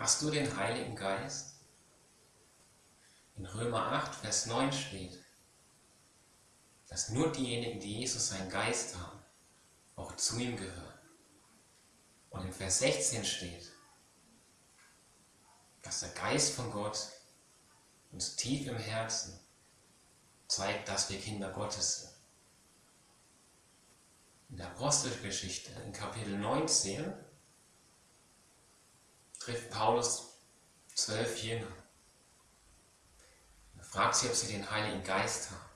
Hast du den Heiligen Geist? In Römer 8, Vers 9 steht, dass nur diejenigen, die Jesus seinen Geist haben, auch zu ihm gehören. Und in Vers 16 steht, dass der Geist von Gott uns tief im Herzen zeigt, dass wir Kinder Gottes sind. In der Apostelgeschichte, in Kapitel 19, trifft Paulus zwölf Jünger. Er fragt sie, ob sie den Heiligen Geist haben.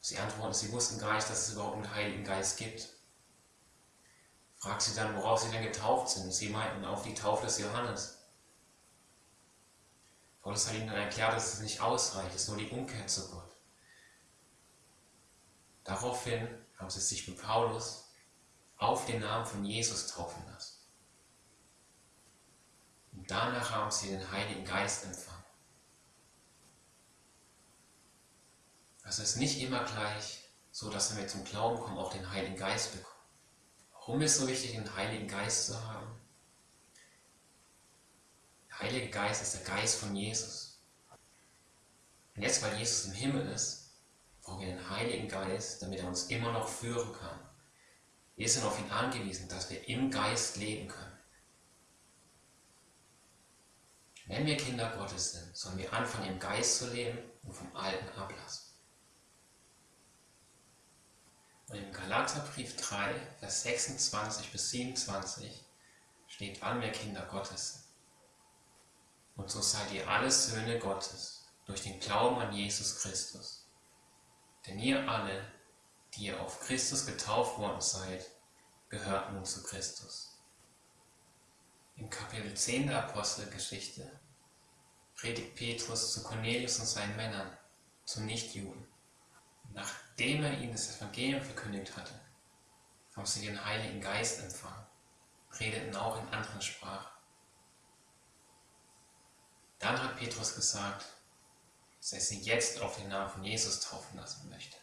Sie antworten, sie wussten gar nicht, dass es überhaupt einen Heiligen Geist gibt. Fragt sie dann, worauf sie denn getauft sind. Sie meinten auf die Taufe des Johannes. Paulus hat ihnen dann erklärt, dass es nicht ausreicht, es ist nur die Umkehr zu Gott. Daraufhin haben sie sich mit Paulus auf den Namen von Jesus taufen lassen. Danach haben sie den Heiligen Geist empfangen. Also es ist nicht immer gleich so, dass wenn wir zum Glauben kommen, auch den Heiligen Geist bekommen. Warum ist es so wichtig, den Heiligen Geist zu haben? Der Heilige Geist ist der Geist von Jesus. Und jetzt, weil Jesus im Himmel ist, brauchen wir den Heiligen Geist, damit er uns immer noch führen kann. Wir sind auf ihn angewiesen, dass wir im Geist leben können. Wenn wir Kinder Gottes sind, sollen wir anfangen, im Geist zu leben und vom Alten ablassen. Und im Galaterbrief 3, Vers 26 bis 27 steht, wann wir Kinder Gottes sind. Und so seid ihr alle Söhne Gottes durch den Glauben an Jesus Christus. Denn ihr alle, die ihr auf Christus getauft worden seid, gehört nun zu Christus. Im Kapitel 10 der Apostelgeschichte predigt Petrus zu Cornelius und seinen Männern, zu Nichtjuden. Nachdem er ihnen das Evangelium verkündigt hatte, haben sie den Heiligen Geist empfangen, redeten auch in anderen Sprachen. Dann hat Petrus gesagt, dass er sie jetzt auf den Namen von Jesus taufen lassen möchte.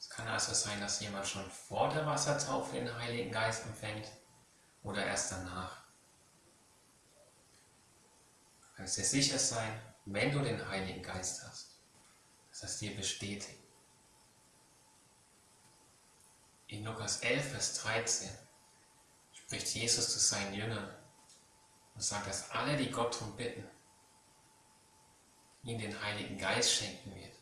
Es kann also sein, dass jemand schon vor der Wassertaufe den Heiligen Geist empfängt oder erst danach. Du kannst dir sicher sein, wenn du den Heiligen Geist hast, dass das dir bestätigt. In Lukas 11, Vers 13 spricht Jesus zu seinen Jüngern und sagt, dass alle, die Gott darum bitten, ihm den Heiligen Geist schenken wird.